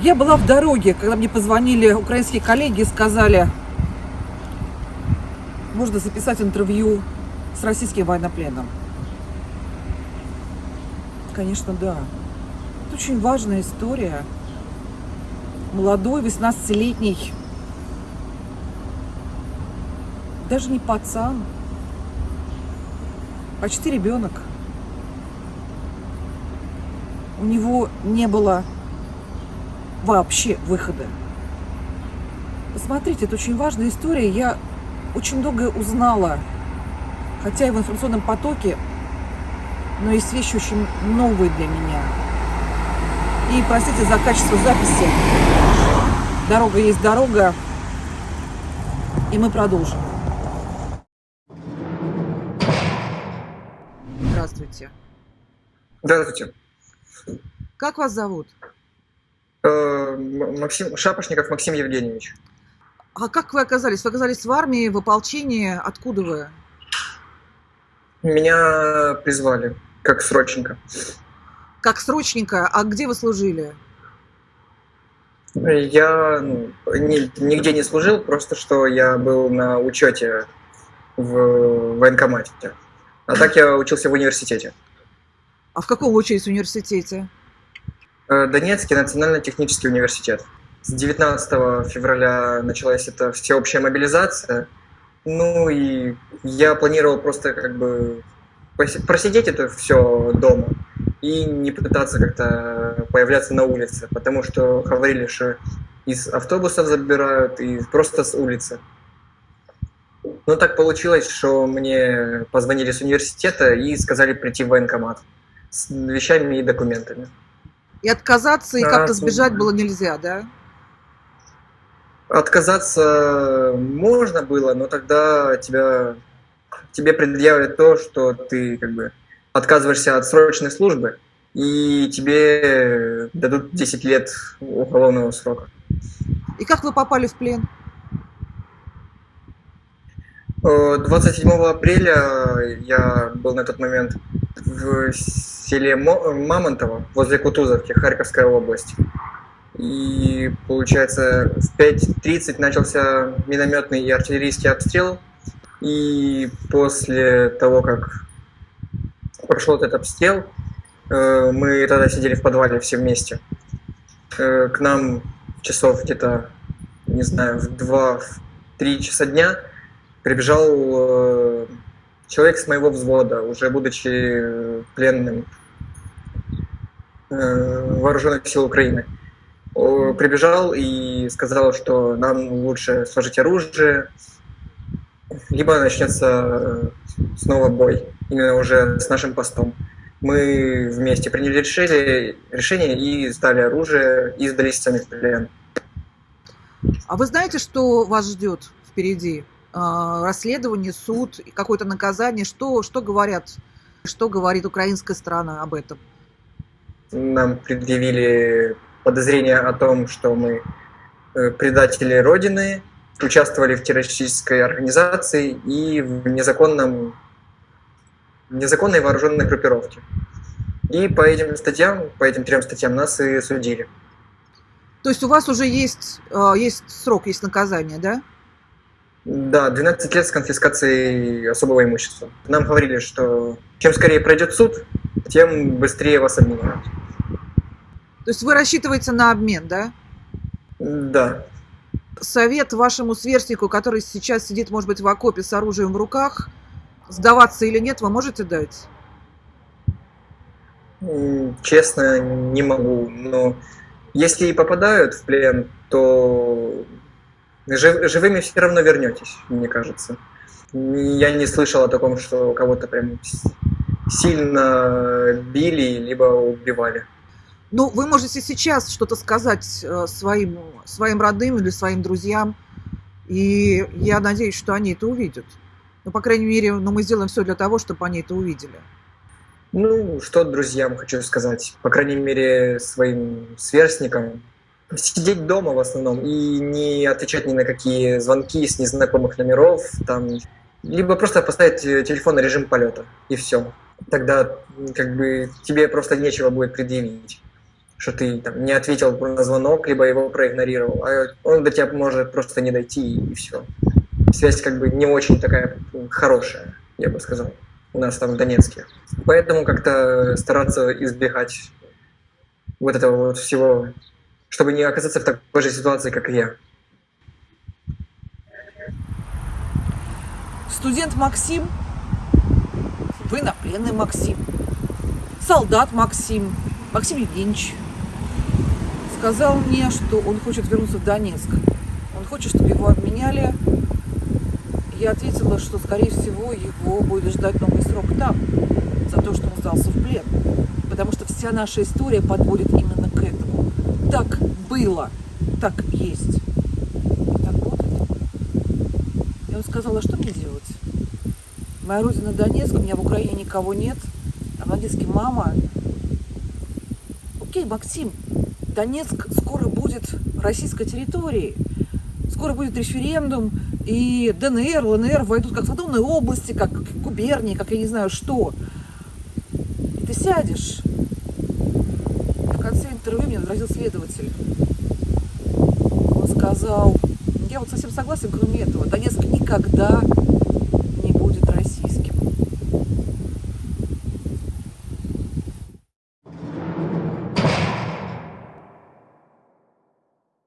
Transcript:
Я была в дороге, когда мне позвонили украинские коллеги и сказали, можно записать интервью с российским военнопленным. Конечно, да. Это очень важная история. Молодой, 18-летний, даже не пацан, почти ребенок. У него не было вообще выхода. Посмотрите, это очень важная история. Я очень многое узнала, хотя и в информационном потоке, но есть вещи очень новые для меня. И простите за качество записи. Дорога есть дорога. И мы продолжим. Здравствуйте. Здравствуйте. Как вас зовут? Э, Максим Шапошников Максим Евгеньевич. А как вы оказались? Вы оказались в армии, в ополчении? Откуда вы? Меня призвали как срочника. Как срочника? А где вы служили? Я ну, ни, нигде не служил, просто что я был на учете в военкомате. А так я учился в университете. А в каком учились университете? Э, Донецкий национально-технический университет. С 19 февраля началась эта всеобщая мобилизация. Ну и я планировал просто как бы просидеть это все дома и не пытаться как-то появляться на улице, потому что говорили, что из автобусов забирают и просто с улицы. Но так получилось, что мне позвонили с университета и сказали прийти в военкомат с вещами и документами. И отказаться, и Да, как-то сбежать было нельзя, да? Отказаться можно было, но тогда тебя, тебе предъявят то, что ты как бы отказываешься от срочной службы, и тебе дадут 10 лет уголовного срока. И как вы попали в плен? Э, 27 апреля я был на тот момент в селе Мо- Мамонтово, возле Кутузовки, Харьковская область. И, получается, в 5.30 начался минометный и артиллерийский обстрел. И после того, как прошел этот обстрел, э, мы тогда сидели в подвале все вместе. Э, К нам часов где-то, не знаю, в 2-3 часа дня прибежал э, человек с моего взвода, уже будучи пленным э, вооруженных сил Украины. Прибежал и сказал, что нам лучше сложить оружие, либо начнется э, снова бой, именно уже с нашим постом. Мы вместе приняли решение, решение и сдали оружие, и сдались сами в плен. А вы знаете, что вас ждет впереди? А, Расследование, суд, какое-то наказание? Что, что говорят, что говорит украинская сторона об этом? Нам предъявили подозрение о том, что мы э, предатели Родины, участвовали в террористической организации и в незаконном, незаконной вооруженной группировке. И по этим статьям, по этим трем статьям нас и судили. То есть у вас уже есть, а, есть срок, есть наказание, да? Да, 12 лет с конфискацией особого имущества. Нам говорили, что чем скорее пройдет суд, тем быстрее вас обменяют. То есть вы рассчитываете на обмен, да? Да. Совет вашему сверстнику, который сейчас сидит, может быть, в окопе с оружием в руках, сдаваться или нет, вы можете дать? Честно, не могу. Но если и попадают в плен, то жив- живыми все равно вернетесь, мне кажется. Я не слышал о таком, что кого-то прям сильно били, либо убивали. Ну, вы можете сейчас что-то сказать э, своим, своим родным или своим друзьям, и я надеюсь, что они это увидят. Ну, по крайней мере, ну, мы сделаем все для того, чтобы они это увидели. Ну, что друзьям хочу сказать, по крайней мере, своим сверстникам. Сидеть дома в основном и не отвечать ни на какие звонки с незнакомых номеров, там, либо просто поставить э, телефон на режим полета, и все. Тогда как бы тебе просто нечего будет предъявить. что ты там, не ответил на звонок, либо его проигнорировал, а он до тебя может просто не дойти и все. Связь как бы не очень такая хорошая, я бы сказал, у нас там в Донецке. Поэтому как-то стараться избегать вот этого вот всего, чтобы не оказаться в такой же ситуации, как и я. Студент Максим, военнопленный Максим, солдат Максим, Максим Евгеньевич сказал мне, что он хочет вернуться в Донецк. Он хочет, чтобы его обменяли. Я ответила, что, скорее всего, его будет ждать новый срок там, за то, что он сдался в плен. Потому что вся наша история подводит именно к этому. Так было, так есть. И так будет. И он сказал, а что мне делать? Моя родина Донецк, у меня в Украине никого нет, а в Донецке мама. Окей, Максим, Донецк скоро будет российской территорией. Скоро будет референдум, и ДНР, ЛНР войдут как в автономные области, как губернии, как я не знаю что. И ты сядешь. В конце интервью мне возразил следователь. Он сказал, я вот совсем согласен, кроме этого, Донецк никогда